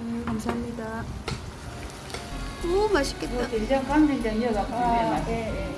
음, 감사합니다. 오 맛있겠다. 뭐, 된장, 강된장 이어갖고 아, 맛. 예, 예.